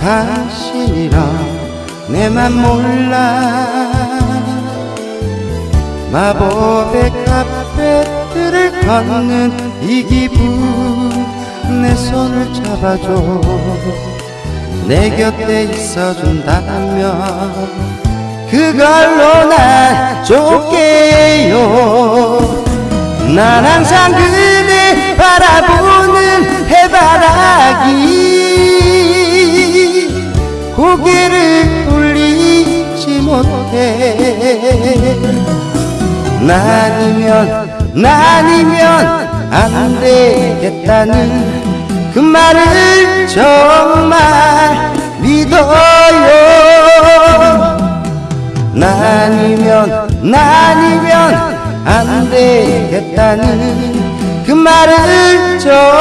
당신이랑 내맘 몰라. 마법의 카페들을 걷는 이 기분 내 손을 잡아줘. 내 곁에 있어준다면 그걸로 난 좋게요. 난 항상 그 고개를 돌리지 못해. 나니면 나니면 안 되겠다는 그 말을 정말 믿어요. 나니면 나니면 안 되겠다는 그 말을 정말